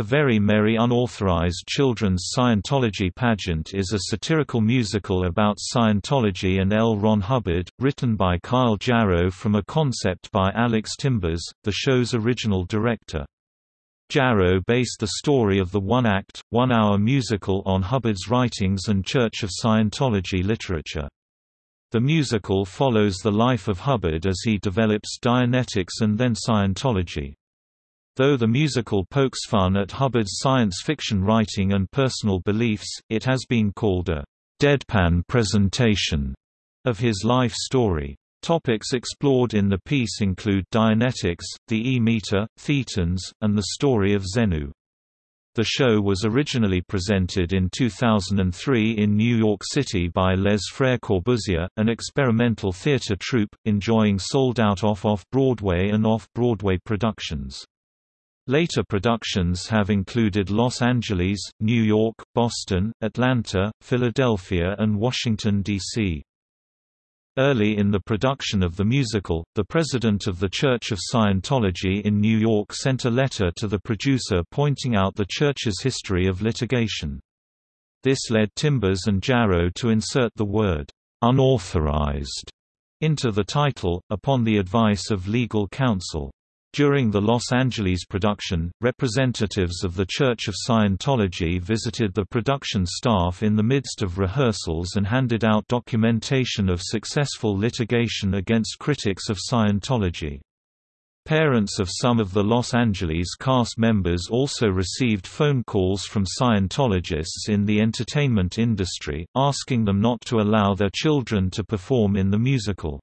A Very Merry Unauthorized Children's Scientology Pageant is a satirical musical about Scientology and L. Ron Hubbard, written by Kyle Jarrow from a concept by Alex Timbers, the show's original director. Jarrow based the story of the one-act, one-hour musical on Hubbard's writings and Church of Scientology literature. The musical follows the life of Hubbard as he develops Dianetics and then Scientology. Though the musical pokes fun at Hubbard's science fiction writing and personal beliefs, it has been called a deadpan presentation of his life story. Topics explored in the piece include Dianetics, the E-meter, thetans, and the story of Xenu. The show was originally presented in 2003 in New York City by Les Frères Corbusier, an experimental theater troupe, enjoying sold-out off-off-Broadway and off-Broadway productions. Later productions have included Los Angeles, New York, Boston, Atlanta, Philadelphia and Washington, D.C. Early in the production of the musical, the president of the Church of Scientology in New York sent a letter to the producer pointing out the church's history of litigation. This led Timbers and Jarrow to insert the word, "'unauthorized' into the title, upon the advice of legal counsel. During the Los Angeles production, representatives of the Church of Scientology visited the production staff in the midst of rehearsals and handed out documentation of successful litigation against critics of Scientology. Parents of some of the Los Angeles cast members also received phone calls from Scientologists in the entertainment industry, asking them not to allow their children to perform in the musical.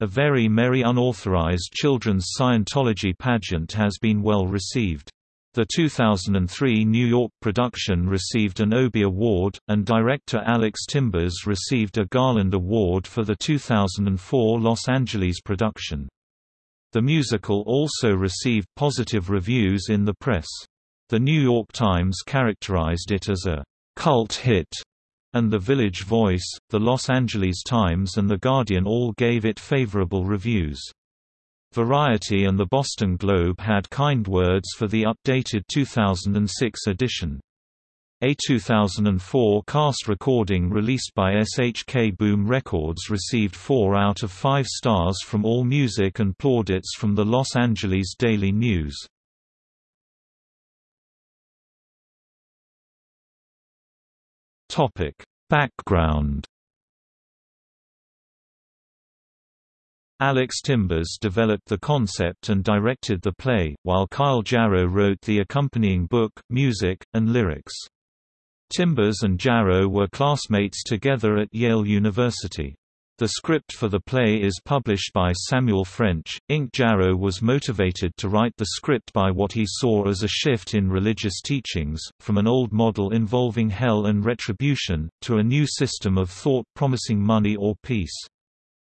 A Very Merry Unauthorized Children's Scientology Pageant has been well received. The 2003 New York production received an Obie Award, and director Alex Timbers received a Garland Award for the 2004 Los Angeles production. The musical also received positive reviews in the press. The New York Times characterized it as a cult hit and The Village Voice, The Los Angeles Times and The Guardian all gave it favorable reviews. Variety and the Boston Globe had kind words for the updated 2006 edition. A 2004 cast recording released by SHK Boom Records received 4 out of 5 stars from AllMusic and plaudits from the Los Angeles Daily News. Topic: Background Alex Timbers developed the concept and directed the play, while Kyle Jarrow wrote the accompanying book, music, and lyrics. Timbers and Jarrow were classmates together at Yale University. The script for the play is published by Samuel French. Inc. Jarrow was motivated to write the script by what he saw as a shift in religious teachings, from an old model involving hell and retribution, to a new system of thought promising money or peace.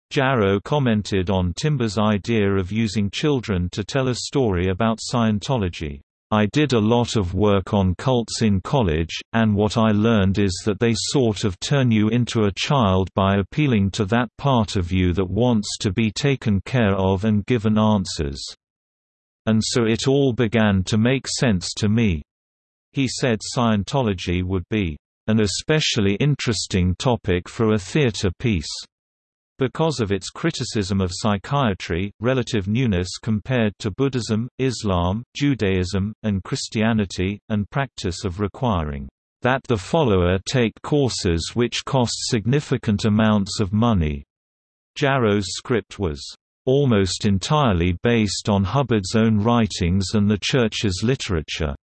Jarrow commented on Timbers' idea of using children to tell a story about Scientology. I did a lot of work on cults in college, and what I learned is that they sort of turn you into a child by appealing to that part of you that wants to be taken care of and given answers. And so it all began to make sense to me. He said Scientology would be an especially interesting topic for a theater piece. Because of its criticism of psychiatry, relative newness compared to Buddhism, Islam, Judaism, and Christianity, and practice of requiring that the follower take courses which cost significant amounts of money. Jarrow's script was almost entirely based on Hubbard's own writings and the Church's literature,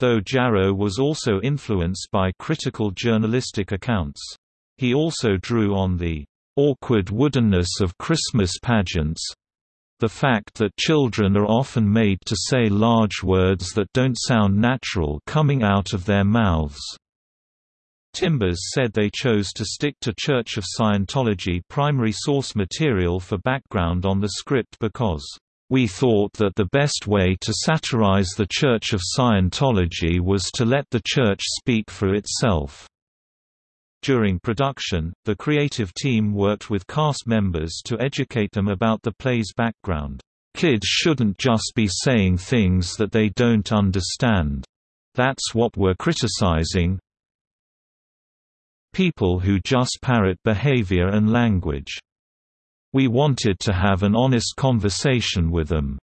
though Jarrow was also influenced by critical journalistic accounts. He also drew on the awkward woodenness of Christmas pageants the fact that children are often made to say large words that don't sound natural coming out of their mouths. Timbers said they chose to stick to Church of Scientology primary source material for background on the script because, "...we thought that the best way to satirize the Church of Scientology was to let the Church speak for itself." During production, the creative team worked with cast members to educate them about the play's background. Kids shouldn't just be saying things that they don't understand. That's what we're criticizing. People who just parrot behavior and language. We wanted to have an honest conversation with them.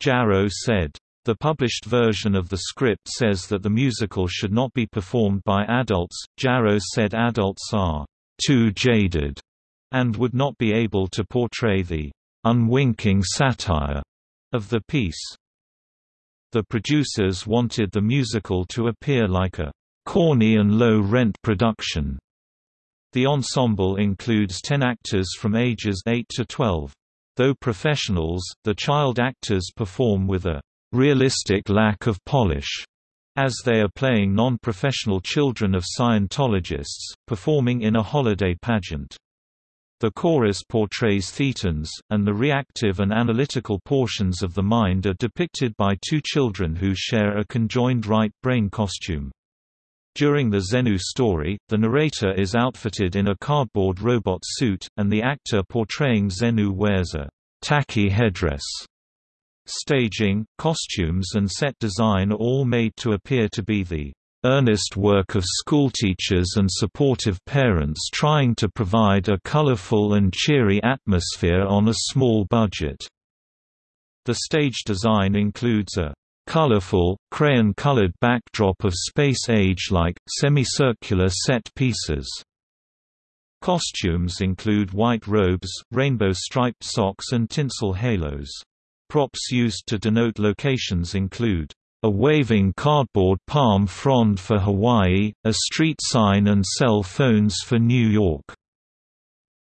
Jarrow said. The published version of the script says that the musical should not be performed by adults. Jarrow said adults are too jaded and would not be able to portray the unwinking satire of the piece. The producers wanted the musical to appear like a corny and low-rent production. The ensemble includes 10 actors from ages 8 to 12. Though professionals, the child actors perform with a realistic lack of polish, as they are playing non-professional children of Scientologists, performing in a holiday pageant. The chorus portrays thetans, and the reactive and analytical portions of the mind are depicted by two children who share a conjoined right brain costume. During the Xenu story, the narrator is outfitted in a cardboard robot suit, and the actor portraying Xenu wears a tacky headdress. Staging, costumes and set design are all made to appear to be the earnest work of schoolteachers and supportive parents trying to provide a colorful and cheery atmosphere on a small budget. The stage design includes a colorful, crayon-colored backdrop of space age-like, semicircular set pieces. Costumes include white robes, rainbow-striped socks and tinsel halos. Props used to denote locations include a waving cardboard palm frond for Hawaii, a street sign and cell phones for New York.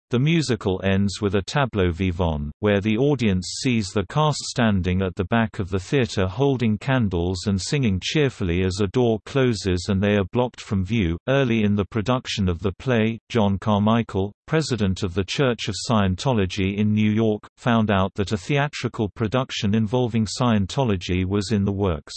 The musical ends with a tableau vivant, where the audience sees the cast standing at the back of the theater holding candles and singing cheerfully as a door closes and they are blocked from view. Early in the production of the play, John Carmichael, president of the Church of Scientology in New York, found out that a theatrical production involving Scientology was in the works.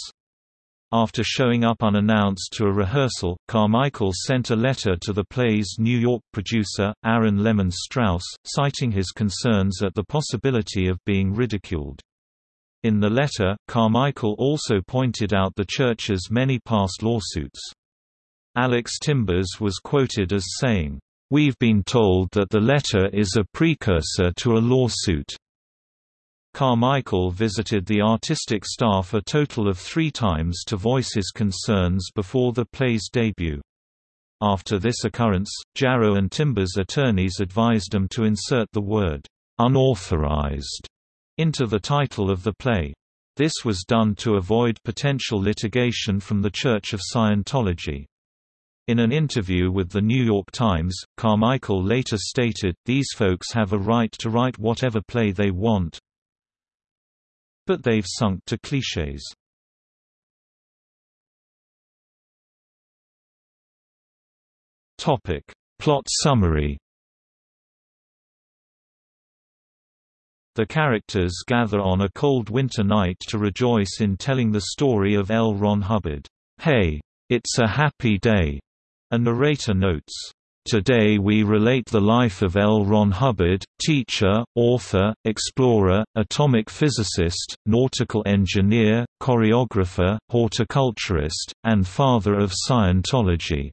After showing up unannounced to a rehearsal, Carmichael sent a letter to the play's New York producer, Aaron Lemon Strauss, citing his concerns at the possibility of being ridiculed. In the letter, Carmichael also pointed out the church's many past lawsuits. Alex Timbers was quoted as saying, We've been told that the letter is a precursor to a lawsuit. Carmichael visited the artistic staff a total of three times to voice his concerns before the play's debut. After this occurrence, Jarrow and Timbers' attorneys advised him to insert the word, "'unauthorized' into the title of the play. This was done to avoid potential litigation from the Church of Scientology. In an interview with The New York Times, Carmichael later stated, These folks have a right to write whatever play they want, but they've sunk to clichés. Topic. Plot summary The characters gather on a cold winter night to rejoice in telling the story of L. Ron Hubbard. Hey! It's a happy day! A narrator notes, Today we relate the life of L. Ron Hubbard, teacher, author, explorer, atomic physicist, nautical engineer, choreographer, horticulturist, and father of Scientology.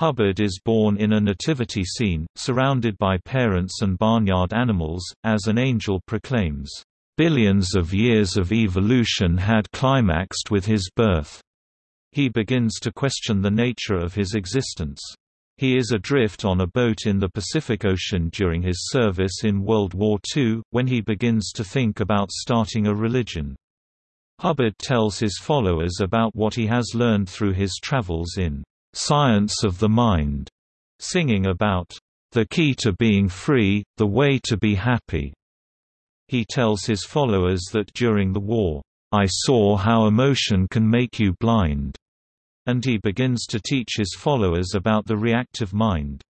Hubbard is born in a nativity scene, surrounded by parents and barnyard animals, as an angel proclaims, "...billions of years of evolution had climaxed with his birth." He begins to question the nature of his existence. He is adrift on a boat in the Pacific Ocean during his service in World War II, when he begins to think about starting a religion. Hubbard tells his followers about what he has learned through his travels in "'Science of the Mind", singing about "'the key to being free, the way to be happy". He tells his followers that during the war, "'I saw how emotion can make you blind' and he begins to teach his followers about the reactive mind.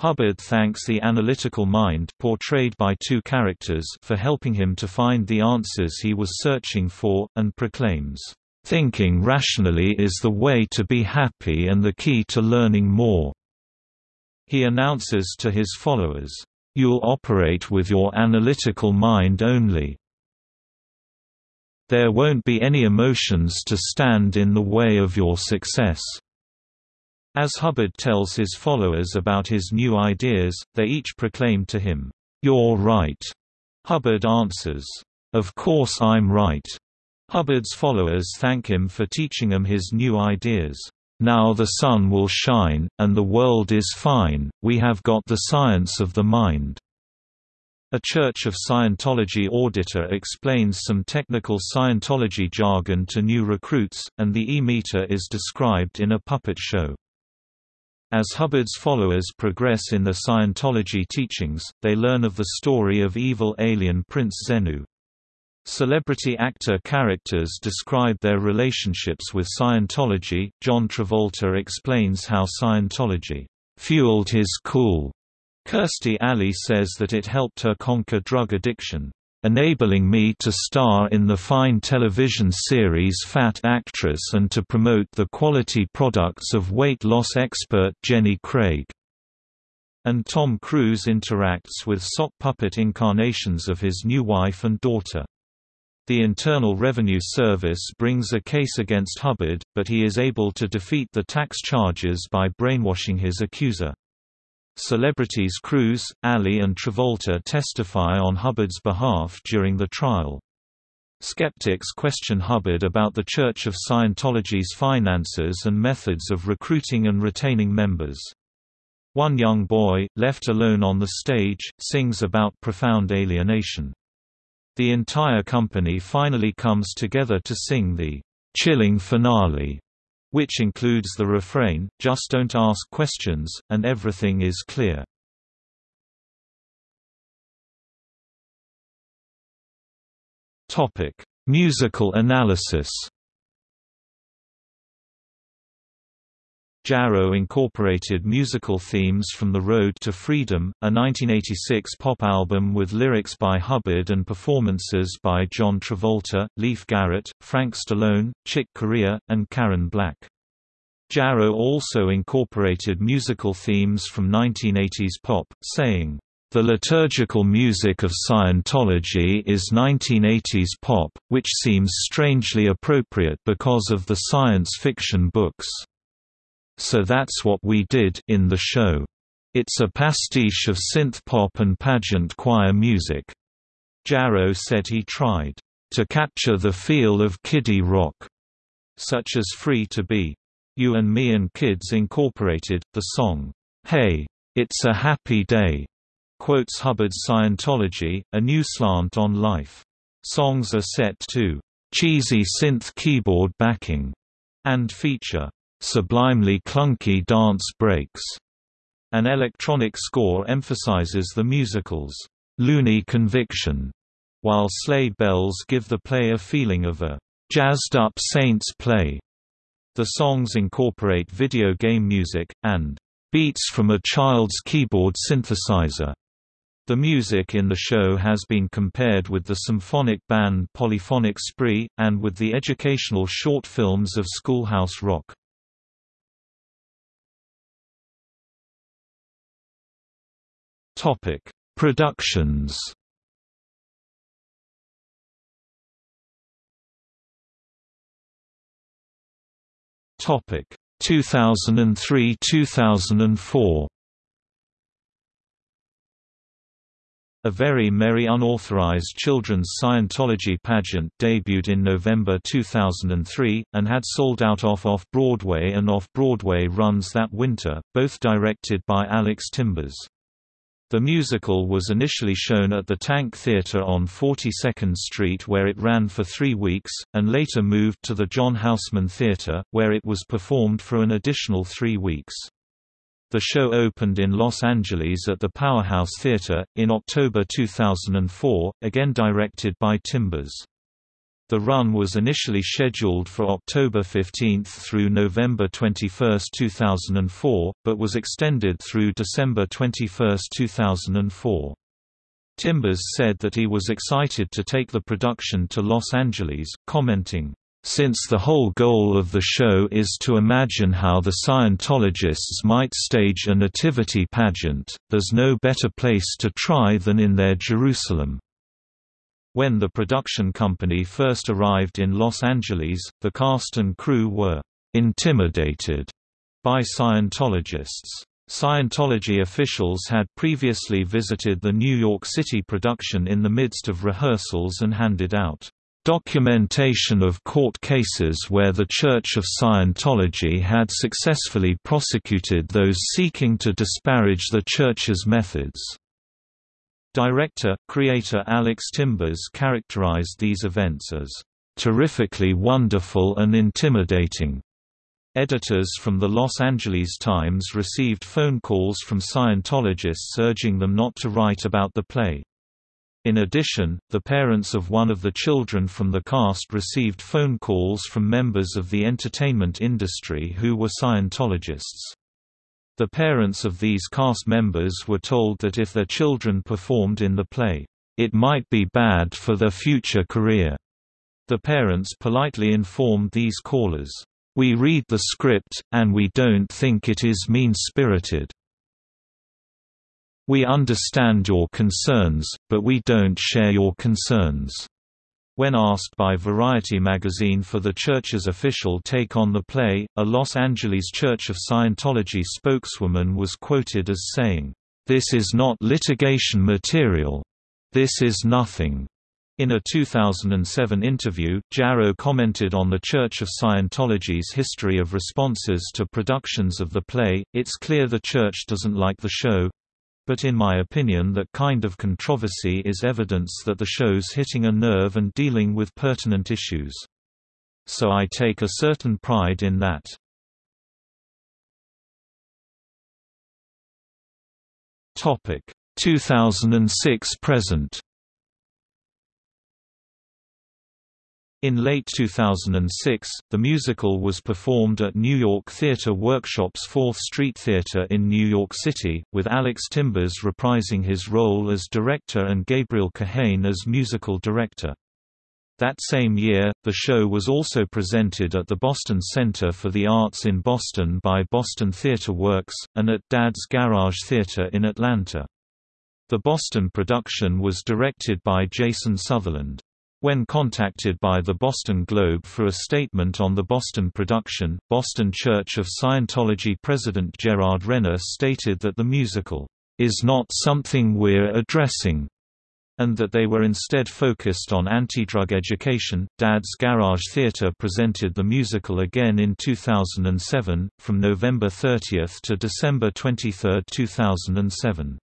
Hubbard thanks the analytical mind portrayed by two characters for helping him to find the answers he was searching for, and proclaims, "...thinking rationally is the way to be happy and the key to learning more." He announces to his followers, You'll operate with your analytical mind only. There won't be any emotions to stand in the way of your success. As Hubbard tells his followers about his new ideas, they each proclaim to him, "'You're right'." Hubbard answers, "'Of course I'm right'." Hubbard's followers thank him for teaching them his new ideas. Now the sun will shine, and the world is fine, we have got the science of the mind. A Church of Scientology auditor explains some technical Scientology jargon to new recruits, and the E-meter is described in a puppet show. As Hubbard's followers progress in their Scientology teachings, they learn of the story of evil alien Prince Xenu. Celebrity actor characters describe their relationships with Scientology. John Travolta explains how Scientology fueled his cool Kirstie Alley says that it helped her conquer drug addiction, enabling me to star in the fine television series Fat Actress and to promote the quality products of weight loss expert Jenny Craig. And Tom Cruise interacts with sock puppet incarnations of his new wife and daughter. The Internal Revenue Service brings a case against Hubbard, but he is able to defeat the tax charges by brainwashing his accuser. Celebrities Cruise, Alley and Travolta testify on Hubbard's behalf during the trial. Skeptics question Hubbard about the Church of Scientology's finances and methods of recruiting and retaining members. One young boy, left alone on the stage, sings about profound alienation. The entire company finally comes together to sing the chilling finale which includes the refrain, just don't ask questions, and everything is clear. Musical analysis Jarrow incorporated musical themes from The Road to Freedom, a 1986 pop album with lyrics by Hubbard and performances by John Travolta, Leif Garrett, Frank Stallone, Chick Corea, and Karen Black. Jarrow also incorporated musical themes from 1980s pop, saying, the liturgical music of Scientology is 1980s pop, which seems strangely appropriate because of the science fiction books. So that's what we did in the show. It's a pastiche of synth pop and pageant choir music. Jarrow said he tried to capture the feel of kiddie rock, such as Free to Be. You and Me and Kids incorporated, the song, Hey, It's a Happy Day, quotes Hubbard's Scientology, a new slant on life. Songs are set to cheesy synth keyboard backing and feature sublimely clunky dance breaks. An electronic score emphasizes the musical's loony conviction, while sleigh bells give the play a feeling of a jazzed-up Saints play. The songs incorporate video game music, and beats from a child's keyboard synthesizer. The music in the show has been compared with the symphonic band Polyphonic Spree, and with the educational short films of Schoolhouse Rock. Topic: Productions. Topic: 2003-2004. A Very Merry Unauthorized Children's Scientology Pageant debuted in November 2003, and had sold out off Off-Broadway and Off-Broadway runs that winter, both directed by Alex Timbers. The musical was initially shown at the Tank Theatre on 42nd Street where it ran for three weeks, and later moved to the John Houseman Theatre, where it was performed for an additional three weeks. The show opened in Los Angeles at the Powerhouse Theatre, in October 2004, again directed by Timbers. The run was initially scheduled for October 15 through November 21, 2004, but was extended through December 21, 2004. Timbers said that he was excited to take the production to Los Angeles, commenting, Since the whole goal of the show is to imagine how the Scientologists might stage a nativity pageant, there's no better place to try than in their Jerusalem. When the production company first arrived in Los Angeles, the cast and crew were intimidated by Scientologists. Scientology officials had previously visited the New York City production in the midst of rehearsals and handed out documentation of court cases where the Church of Scientology had successfully prosecuted those seeking to disparage the Church's methods. Director, creator Alex Timbers characterized these events as, "...terrifically wonderful and intimidating." Editors from the Los Angeles Times received phone calls from Scientologists urging them not to write about the play. In addition, the parents of one of the children from the cast received phone calls from members of the entertainment industry who were Scientologists. The parents of these cast members were told that if their children performed in the play, it might be bad for their future career. The parents politely informed these callers, "We read the script, and we don't think it is mean-spirited." We understand your concerns, but we don't share your concerns. When asked by Variety magazine for the church's official take on the play, a Los Angeles Church of Scientology spokeswoman was quoted as saying, "This is not litigation material. This is nothing." In a 2007 interview, Jarrow commented on the Church of Scientology's history of responses to productions of the play, It's clear the Church doesn't like the show, but in my opinion that kind of controversy is evidence that the show's hitting a nerve and dealing with pertinent issues. So I take a certain pride in that. Topic 2006 present In late 2006, the musical was performed at New York Theatre Workshop's 4th Street Theatre in New York City, with Alex Timbers reprising his role as director and Gabriel Kahane as musical director. That same year, the show was also presented at the Boston Center for the Arts in Boston by Boston Theatre Works, and at Dad's Garage Theatre in Atlanta. The Boston production was directed by Jason Sutherland. When contacted by the Boston Globe for a statement on the Boston production, Boston Church of Scientology President Gerard Renner stated that the musical, "...is not something we're addressing," and that they were instead focused on anti-drug education. Dad's Garage Theatre presented the musical again in 2007, from November 30 to December 23, 2007.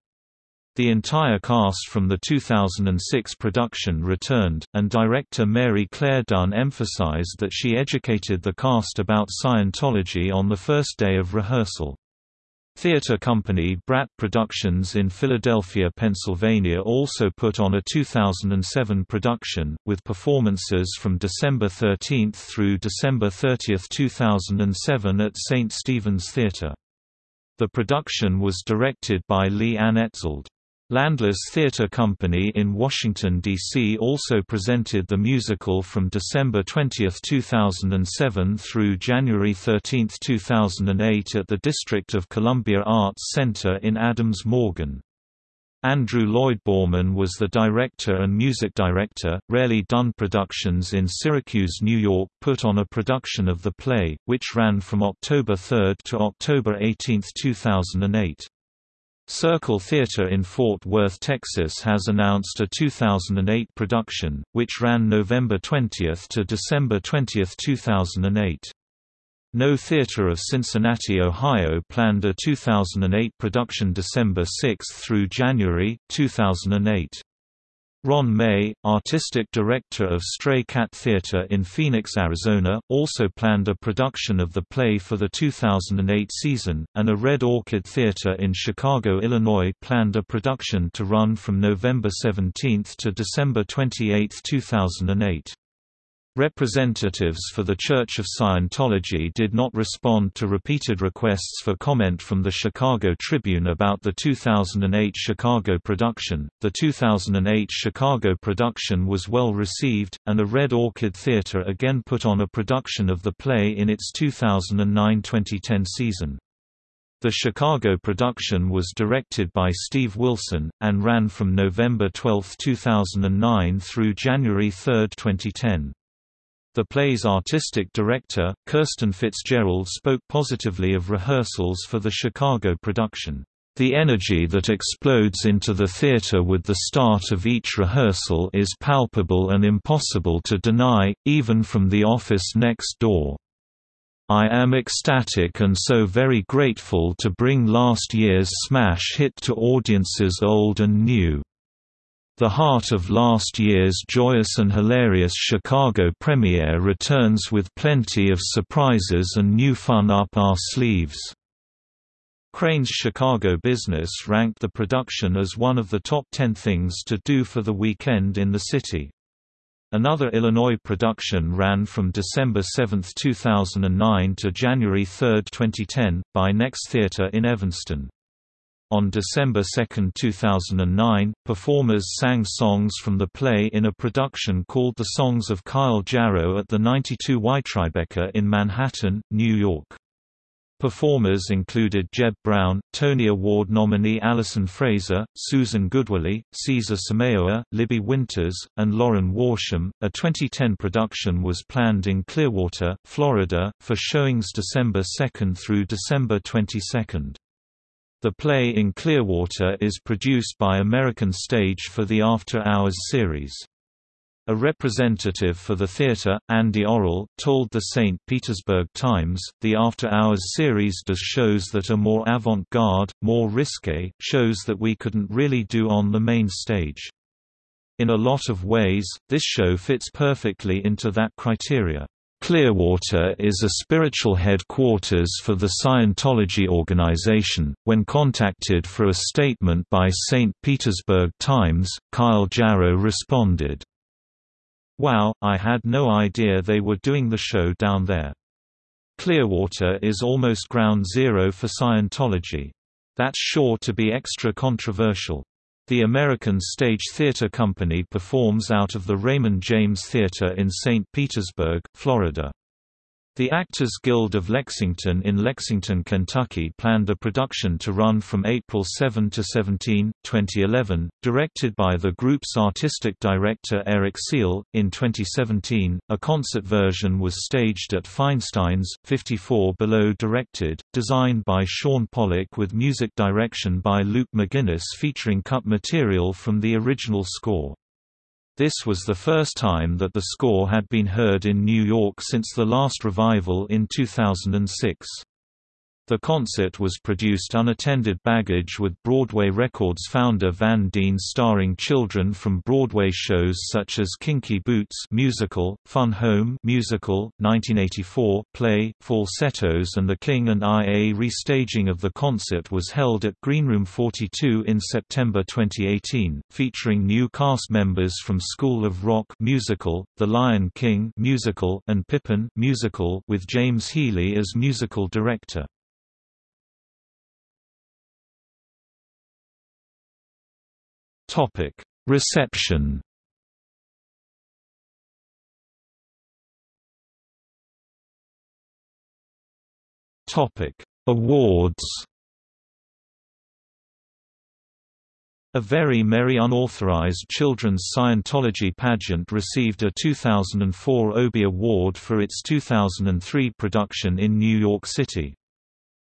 The entire cast from the 2006 production returned, and director Mary Claire Dunn emphasized that she educated the cast about Scientology on the first day of rehearsal. Theatre company Brat Productions in Philadelphia, Pennsylvania also put on a 2007 production, with performances from December 13 through December 30, 2007 at St. Stephen's Theatre. The production was directed by Lee Ann Etzold. Landless Theatre Company in Washington, D.C. also presented the musical from December 20, 2007 through January 13, 2008 at the District of Columbia Arts Center in Adams Morgan. Andrew Lloyd Baughman was the director and music director. Rarely Done Productions in Syracuse, New York put on a production of the play, which ran from October 3 to October 18, 2008. Circle Theatre in Fort Worth, Texas has announced a 2008 production, which ran November 20 to December 20, 2008. Know Theatre of Cincinnati, Ohio planned a 2008 production December 6 through January, 2008. Ron May, artistic director of Stray Cat Theater in Phoenix, Arizona, also planned a production of the play for the 2008 season, and a Red Orchid Theater in Chicago, Illinois planned a production to run from November 17 to December 28, 2008. Representatives for the Church of Scientology did not respond to repeated requests for comment from the Chicago Tribune about the 2008 Chicago production. The 2008 Chicago production was well received, and a Red Orchid Theatre again put on a production of the play in its 2009-2010 season. The Chicago production was directed by Steve Wilson, and ran from November 12, 2009 through January 3, 2010. The play's artistic director, Kirsten Fitzgerald spoke positively of rehearsals for the Chicago production. The energy that explodes into the theater with the start of each rehearsal is palpable and impossible to deny, even from the office next door. I am ecstatic and so very grateful to bring last year's smash hit to audiences old and new. The heart of last year's joyous and hilarious Chicago premiere returns with plenty of surprises and new fun up our sleeves. Crain's Chicago Business ranked the production as one of the top 10 things to do for the weekend in the city. Another Illinois production ran from December 7, 2009 to January 3, 2010, by Next Theatre in Evanston. On December 2, 2009, performers sang songs from the play in a production called The Songs of Kyle Jarrow at the 92 Y Tribeca in Manhattan, New York. Performers included Jeb Brown, Tony Award nominee Alison Fraser, Susan Goodwillie, Caesar Samayoa, Libby Winters, and Lauren Worsham. A 2010 production was planned in Clearwater, Florida, for showings December 2 through December 22. The play in Clearwater is produced by American Stage for the After Hours series. A representative for the theater, Andy Orrell, told the St. Petersburg Times, the After Hours series does shows that are more avant-garde, more risque, shows that we couldn't really do on the main stage. In a lot of ways, this show fits perfectly into that criteria. Clearwater is a spiritual headquarters for the Scientology organization. When contacted for a statement by St. Petersburg Times, Kyle Jarrow responded, Wow, I had no idea they were doing the show down there. Clearwater is almost ground zero for Scientology. That's sure to be extra controversial. The American Stage Theatre Company performs out of the Raymond James Theatre in St. Petersburg, Florida. The Actors Guild of Lexington in Lexington, Kentucky planned the production to run from April 7 to 17, 2011, directed by the group's artistic director Eric Seal. In 2017, a concert version was staged at Feinstein's, 54 Below directed, designed by Sean Pollock with music direction by Luke McGinnis featuring cut material from the original score. This was the first time that the score had been heard in New York since the last revival in 2006. The concert was produced unattended baggage with Broadway Records founder Van Dean starring children from Broadway shows such as Kinky Boots musical, Fun Home musical, 1984 play, Falsettos and The King and I. A restaging of the concert was held at Greenroom 42 in September 2018, featuring new cast members from School of Rock musical, The Lion King musical, and Pippin musical with James Healy as musical director. Topic: Reception. Topic: Awards. A Very Merry Unauthorized Children's Scientology Pageant received a 2004 Obie Award for its 2003 production in New York City.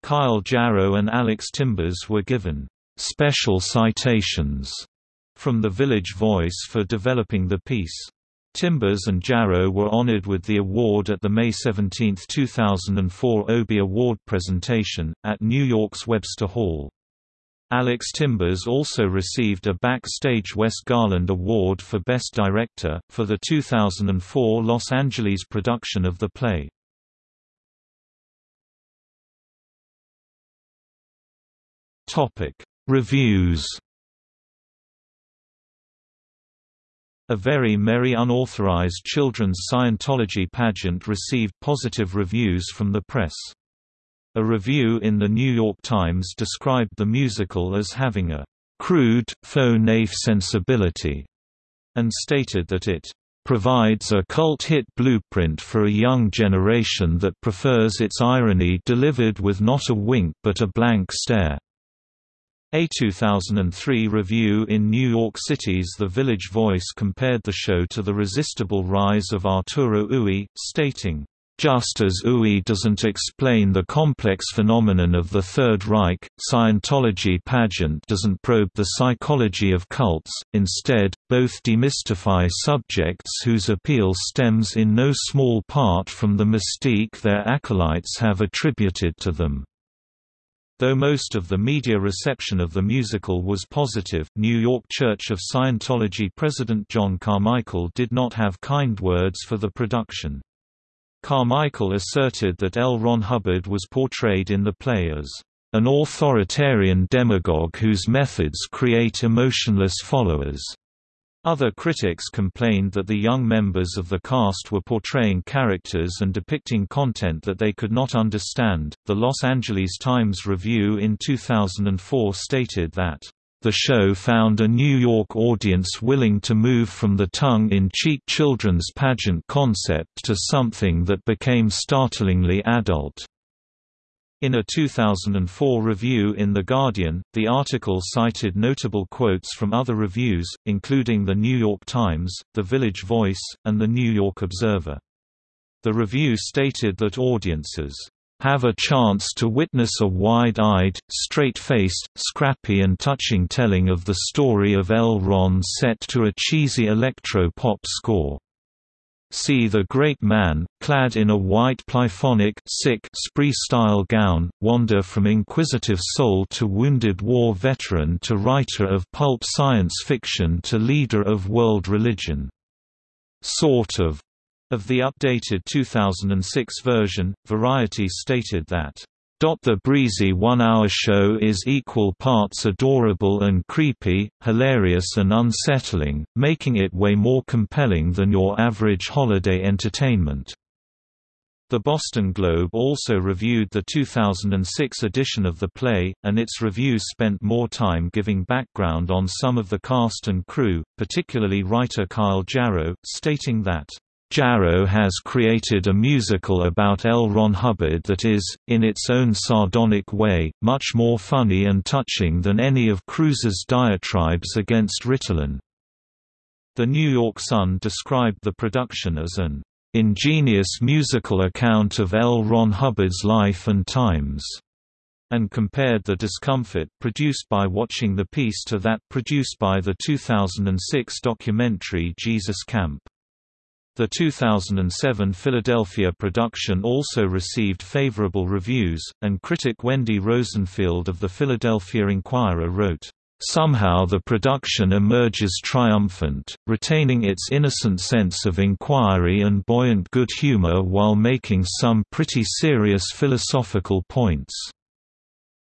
Kyle Jarrow and Alex Timbers were given special citations from the Village Voice for developing the piece. Timbers and Jarrow were honored with the award at the May 17, 2004 Obie Award presentation, at New York's Webster Hall. Alex Timbers also received a Backstage West Garland Award for Best Director, for the 2004 Los Angeles production of the play. Reviews A Very Merry Unauthorized Children's Scientology Pageant received positive reviews from the press. A review in The New York Times described the musical as having a crude, faux-naif sensibility, and stated that it provides a cult-hit blueprint for a young generation that prefers its irony delivered with not a wink but a blank stare. A 2003 review in New York City's The Village Voice compared the show to The Resistible Rise of Arturo Ui, stating, just as Ui doesn't explain the complex phenomenon of the Third Reich, Scientology pageant doesn't probe the psychology of cults, instead, both demystify subjects whose appeal stems in no small part from the mystique their acolytes have attributed to them. Though most of the media reception of the musical was positive, New York Church of Scientology President John Carmichael did not have kind words for the production. Carmichael asserted that L. Ron Hubbard was portrayed in the play as an authoritarian demagogue whose methods create emotionless followers. Other critics complained that the young members of the cast were portraying characters and depicting content that they could not understand. The Los Angeles Times Review in 2004 stated that the show found a New York audience willing to move from the tongue-in-cheek children's pageant concept to something that became startlingly adult. In a 2004 review in The Guardian, the article cited notable quotes from other reviews, including The New York Times, The Village Voice, and The New York Observer. The review stated that audiences have a chance to witness a wide-eyed, straight-faced, scrappy and touching telling of the story of L. Ron set to a cheesy electro-pop score. See the great man, clad in a white Polyphonic Spree-style gown, wander from inquisitive soul to wounded war veteran to writer of pulp science fiction to leader of world religion. Sort of of the updated 2006 version, Variety stated that, "...the breezy one-hour show is equal parts adorable and creepy, hilarious and unsettling, making it way more compelling than your average holiday entertainment." The Boston Globe also reviewed the 2006 edition of the play, and its review spent more time giving background on some of the cast and crew, particularly writer Kyle Jarrow, stating that Jarrow has created a musical about L. Ron Hubbard that is, in its own sardonic way, much more funny and touching than any of Cruise's diatribes against Ritalin. The New York Sun described the production as an ingenious musical account of L. Ron Hubbard's life and times, and compared the discomfort produced by watching the piece to that produced by the 2006 documentary Jesus Camp. The 2007 Philadelphia production also received favorable reviews, and critic Wendy Rosenfield of the Philadelphia Inquirer wrote, Somehow the production emerges triumphant, retaining its innocent sense of inquiry and buoyant good humor while making some pretty serious philosophical points.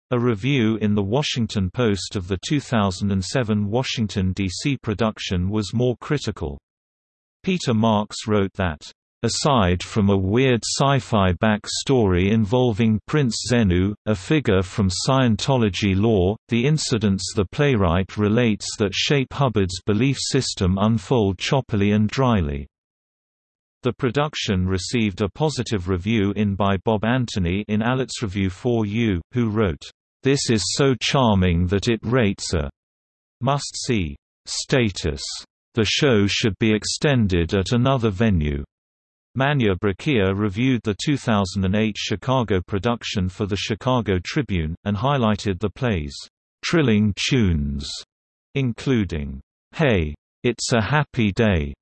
A review in The Washington Post of the 2007 Washington, D.C. production was more critical. Peter Marks wrote that, Aside from a weird sci-fi back-story involving Prince Xenu, a figure from Scientology lore, the incidents the playwright relates that shape Hubbard's belief system unfold choppily and dryly. The production received a positive review in by Bob Anthony in Alitz Review 4U, who wrote, "...this is so charming that it rates a must-see status." The show should be extended at another venue. Manya Brachear reviewed the 2008 Chicago production for the Chicago Tribune, and highlighted the play's trilling tunes, including, Hey! It's a Happy Day,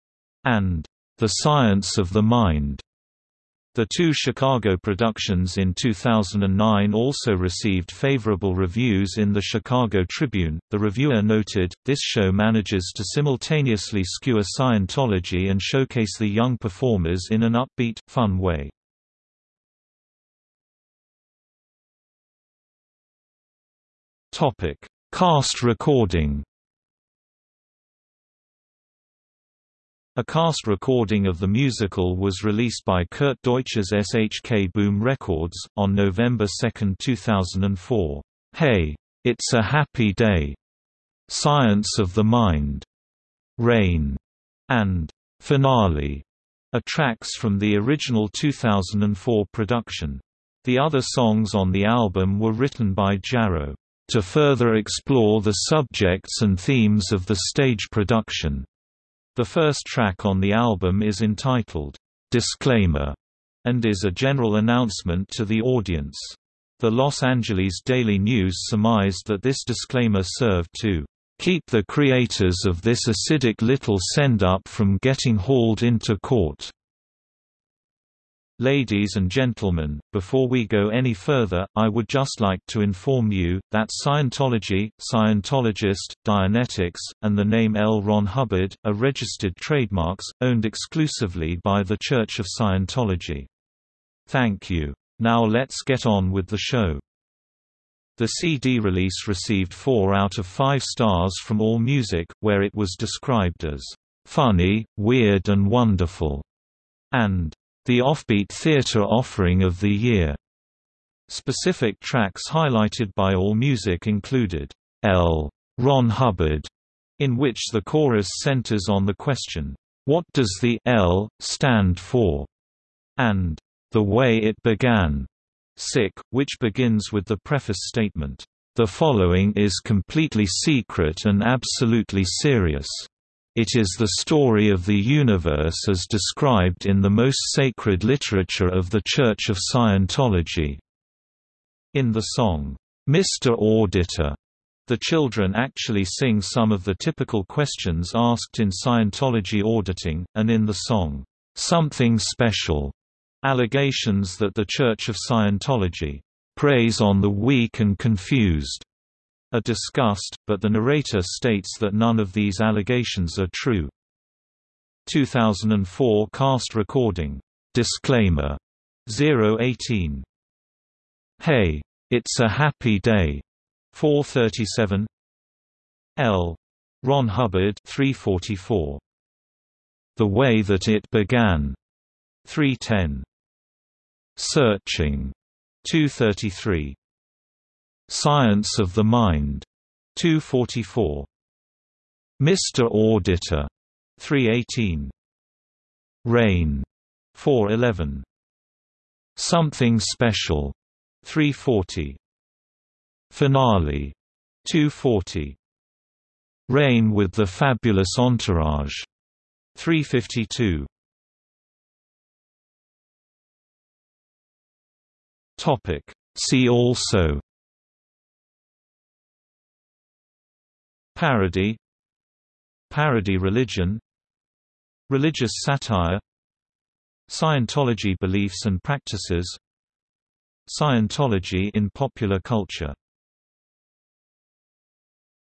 and The Science of the Mind. The two Chicago productions in 2009 also received favorable reviews in the Chicago Tribune. The reviewer noted, This show manages to simultaneously skewer Scientology and showcase the young performers in an upbeat, fun way. Cast recording A cast recording of the musical was released by Kurt Deutsch's SHK Boom Records, on November 2, 2004. Hey! It's a Happy Day! Science of the Mind, Rain, and Finale are tracks from the original 2004 production. The other songs on the album were written by Jarrow, to further explore the subjects and themes of the stage production. The first track on the album is entitled, Disclaimer, and is a general announcement to the audience. The Los Angeles Daily News surmised that this disclaimer served to keep the creators of this acidic little send-up from getting hauled into court. Ladies and gentlemen, before we go any further, I would just like to inform you, that Scientology, Scientologist, Dianetics, and the name L. Ron Hubbard, are registered trademarks, owned exclusively by The Church of Scientology. Thank you. Now let's get on with the show. The CD release received 4 out of 5 stars from AllMusic, where it was described as funny, weird and wonderful, and the offbeat theater offering of the year. Specific tracks highlighted by AllMusic included L. Ron Hubbard, in which the chorus centers on the question, What does the L stand for? and The Way It Began, Sick, which begins with the preface statement, The following is completely secret and absolutely serious. It is the story of the universe as described in the most sacred literature of the Church of Scientology. In the song, Mr. Auditor, the children actually sing some of the typical questions asked in Scientology auditing, and in the song, Something Special, allegations that the Church of Scientology preys on the weak and confused are discussed, but the narrator states that none of these allegations are true. 2004 cast recording. Disclaimer. 018. Hey! It's a Happy Day. 437 L. Ron Hubbard 344. The Way That It Began. 310. Searching. 233. Science of the Mind, 244. Mr. Auditor, 318. Rain, 411. Something Special, 340. Finale, 240. Rain with the Fabulous Entourage, 352. Topic See also Parody Parody religion Religious satire Scientology beliefs and practices Scientology in popular culture